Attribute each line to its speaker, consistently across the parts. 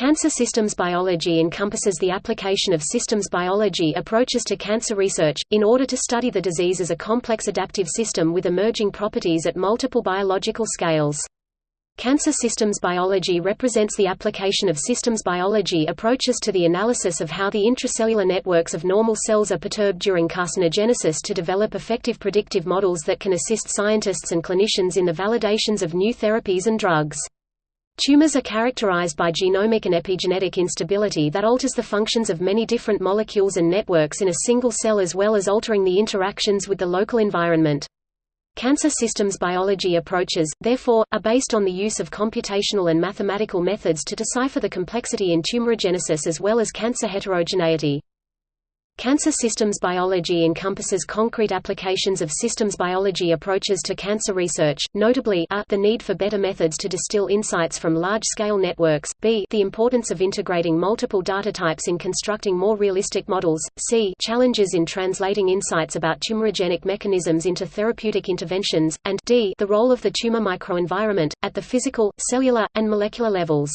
Speaker 1: Cancer systems biology encompasses the application of systems biology approaches to cancer research, in order to study the disease as a complex adaptive system with emerging properties at multiple biological scales. Cancer systems biology represents the application of systems biology approaches to the analysis of how the intracellular networks of normal cells are perturbed during carcinogenesis to develop effective predictive models that can assist scientists and clinicians in the validations of new therapies and drugs. Tumors are characterized by genomic and epigenetic instability that alters the functions of many different molecules and networks in a single cell as well as altering the interactions with the local environment. Cancer systems biology approaches, therefore, are based on the use of computational and mathematical methods to decipher the complexity in tumorigenesis as well as cancer heterogeneity. Cancer systems biology encompasses concrete applications of systems biology approaches to cancer research, notably a, the need for better methods to distill insights from large-scale networks, b the importance of integrating multiple data types in constructing more realistic models, c challenges in translating insights about tumorigenic mechanisms into therapeutic interventions, and d the role of the tumor microenvironment, at the physical, cellular, and molecular levels.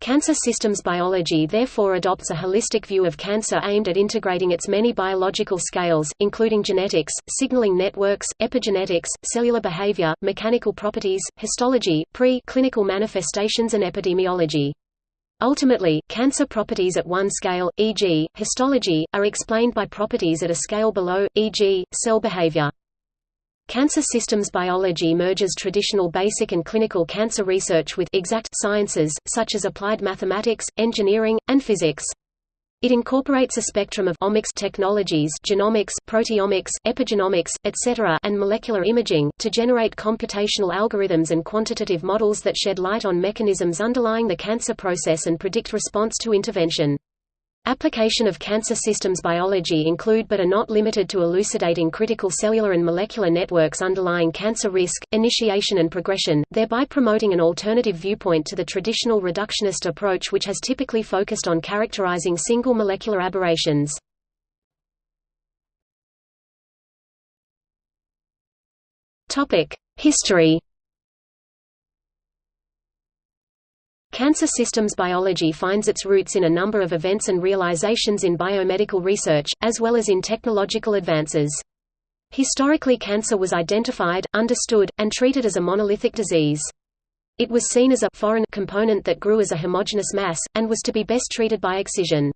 Speaker 1: Cancer systems biology therefore adopts a holistic view of cancer aimed at integrating its many biological scales, including genetics, signaling networks, epigenetics, cellular behavior, mechanical properties, histology, pre-clinical manifestations and epidemiology. Ultimately, cancer properties at one scale, e.g., histology, are explained by properties at a scale below, e.g., cell behavior. Cancer systems biology merges traditional basic and clinical cancer research with exact sciences, such as applied mathematics, engineering, and physics. It incorporates a spectrum of omics technologies genomics, proteomics, epigenomics, etc. and molecular imaging, to generate computational algorithms and quantitative models that shed light on mechanisms underlying the cancer process and predict response to intervention. Application of cancer systems biology include but are not limited to elucidating critical cellular and molecular networks underlying cancer risk, initiation and progression, thereby promoting an alternative viewpoint to the traditional reductionist approach which has typically focused on characterizing single molecular aberrations. History Cancer systems biology finds its roots in a number of events and realizations in biomedical research, as well as in technological advances. Historically cancer was identified, understood, and treated as a monolithic disease. It was seen as a foreign component that grew as a homogeneous mass, and was to be best treated by excision.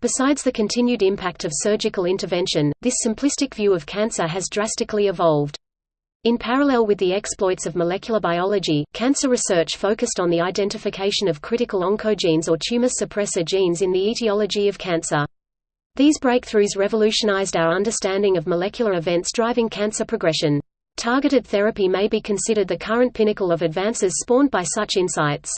Speaker 1: Besides the continued impact of surgical intervention, this simplistic view of cancer has drastically evolved. In parallel with the exploits of molecular biology, cancer research focused on the identification of critical oncogenes or tumor suppressor genes in the etiology of cancer. These breakthroughs revolutionized our understanding of molecular events driving cancer progression. Targeted therapy may be considered the current pinnacle of advances spawned by such insights.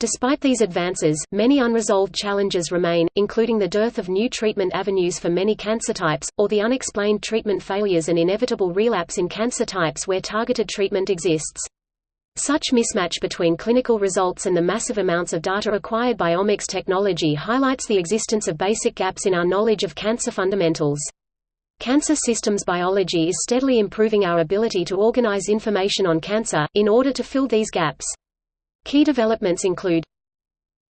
Speaker 1: Despite these advances, many unresolved challenges remain, including the dearth of new treatment avenues for many cancer types, or the unexplained treatment failures and inevitable relapse in cancer types where targeted treatment exists. Such mismatch between clinical results and the massive amounts of data acquired by omics technology highlights the existence of basic gaps in our knowledge of cancer fundamentals. Cancer systems biology is steadily improving our ability to organize information on cancer, in order to fill these gaps. Key developments include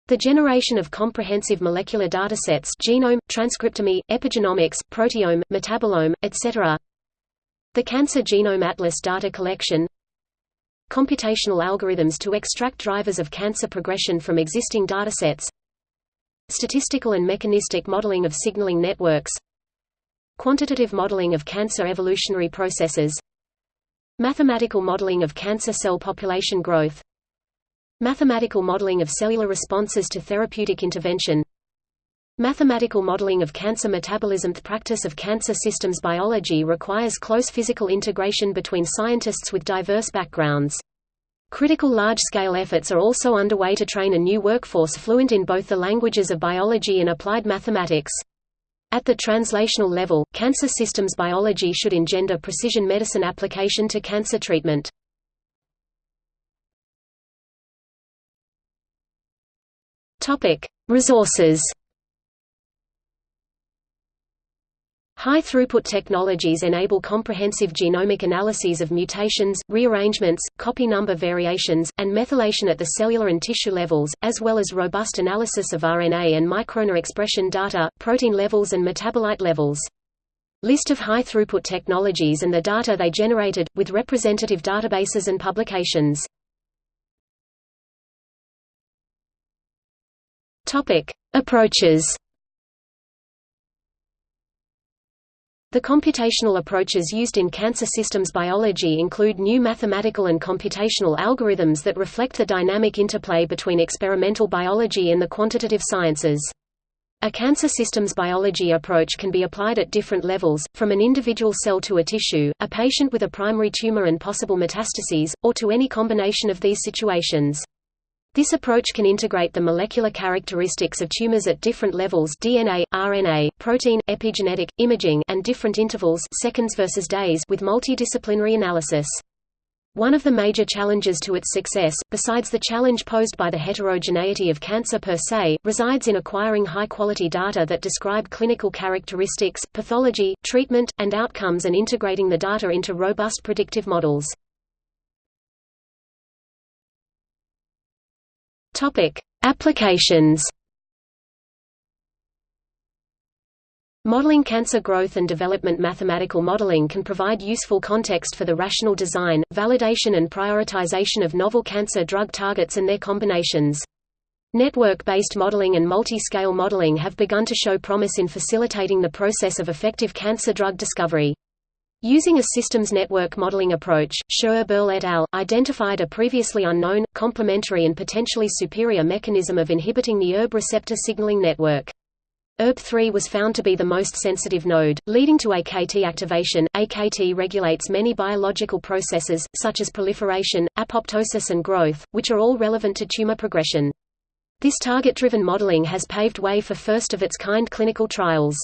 Speaker 1: the generation of comprehensive molecular datasets genome, transcriptome, epigenomics, proteome, metabolome, etc. The Cancer Genome Atlas data collection. Computational algorithms to extract drivers of cancer progression from existing datasets. Statistical and mechanistic modeling of signaling networks. Quantitative modeling of cancer evolutionary processes. Mathematical modeling of cancer cell population growth Mathematical modeling of cellular responses to therapeutic intervention Mathematical modeling of cancer metabolism The practice of cancer systems biology requires close physical integration between scientists with diverse backgrounds. Critical large-scale efforts are also underway to train a new workforce fluent in both the languages of biology and applied mathematics. At the translational level, cancer systems biology should engender precision medicine application to cancer treatment. Topic: Resources. High-throughput technologies enable comprehensive genomic analyses of mutations, rearrangements, copy number variations, and methylation at the cellular and tissue levels, as well as robust analysis of RNA and microRNA expression data, protein levels and metabolite levels. List of high-throughput technologies and the data they generated, with representative databases and publications. Approaches The computational approaches used in cancer systems biology include new mathematical and computational algorithms that reflect the dynamic interplay between experimental biology and the quantitative sciences. A cancer systems biology approach can be applied at different levels, from an individual cell to a tissue, a patient with a primary tumor and possible metastases, or to any combination of these situations. This approach can integrate the molecular characteristics of tumors at different levels DNA, RNA, protein, epigenetic, imaging and different intervals seconds versus days with multidisciplinary analysis. One of the major challenges to its success, besides the challenge posed by the heterogeneity of cancer per se, resides in acquiring high-quality data that describe clinical characteristics, pathology, treatment, and outcomes and integrating the data into robust predictive models. Topic: Applications. Modeling cancer growth and development Mathematical modeling can provide useful context for the rational design, validation and prioritization of novel cancer drug targets and their combinations. Network-based modeling and multi-scale modeling have begun to show promise in facilitating the process of effective cancer drug discovery. Using a systems network modeling approach, Schoeberl et al. identified a previously unknown, complementary and potentially superior mechanism of inhibiting the ErbB receptor signaling network. ErbB3 was found to be the most sensitive node, leading to AKT activation. AKT regulates many biological processes, such as proliferation, apoptosis and growth, which are all relevant to tumor progression. This target-driven modeling has paved way for first-of-its-kind clinical trials.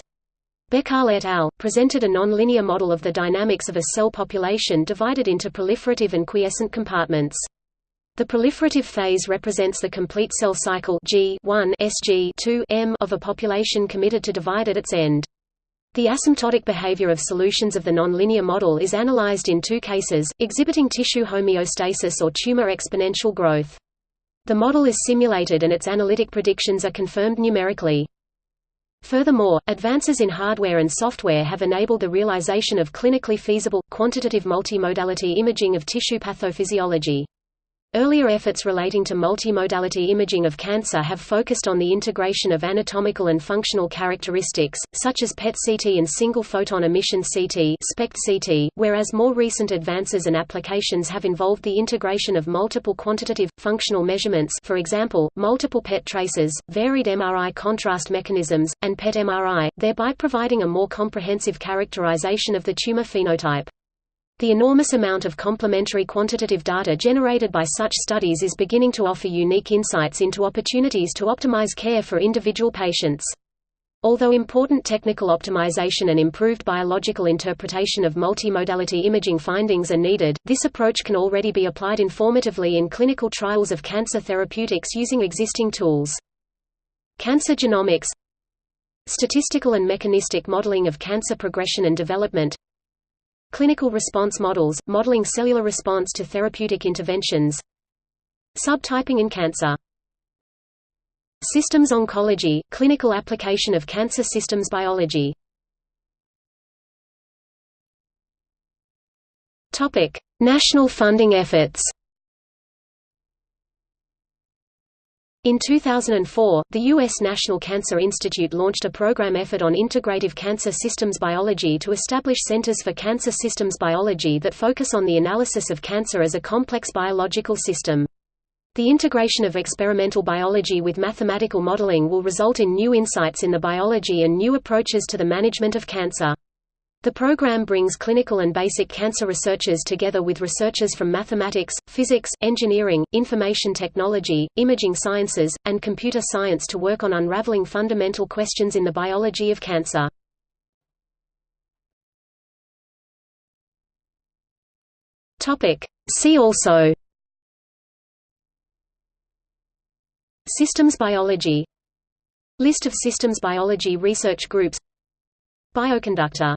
Speaker 1: Bekkal et al. presented a nonlinear model of the dynamics of a cell population divided into proliferative and quiescent compartments. The proliferative phase represents the complete cell cycle G SG M of a population committed to divide at its end. The asymptotic behavior of solutions of the nonlinear model is analyzed in two cases, exhibiting tissue homeostasis or tumor exponential growth. The model is simulated and its analytic predictions are confirmed numerically. Furthermore, advances in hardware and software have enabled the realization of clinically feasible, quantitative multimodality imaging of tissue pathophysiology. Earlier efforts relating to multimodality imaging of cancer have focused on the integration of anatomical and functional characteristics, such as PET-CT and single-photon emission CT SPECT-CT, whereas more recent advances and applications have involved the integration of multiple quantitative, functional measurements for example, multiple PET traces, varied MRI contrast mechanisms, and PET-MRI, thereby providing a more comprehensive characterization of the tumor phenotype. The enormous amount of complementary quantitative data generated by such studies is beginning to offer unique insights into opportunities to optimize care for individual patients. Although important technical optimization and improved biological interpretation of multimodality imaging findings are needed, this approach can already be applied informatively in clinical trials of cancer therapeutics using existing tools. Cancer genomics Statistical and mechanistic modeling of cancer progression and development Clinical response models, modeling cellular response to therapeutic interventions. Subtyping in cancer. Systems oncology, clinical application of cancer systems biology. National funding efforts In 2004, the U.S. National Cancer Institute launched a program effort on integrative cancer systems biology to establish centers for cancer systems biology that focus on the analysis of cancer as a complex biological system. The integration of experimental biology with mathematical modeling will result in new insights in the biology and new approaches to the management of cancer. The program brings clinical and basic cancer researchers together with researchers from mathematics, physics, engineering, information technology, imaging sciences, and computer science to work on unraveling fundamental questions in the biology of cancer. See also Systems biology List of systems biology research groups Bioconductor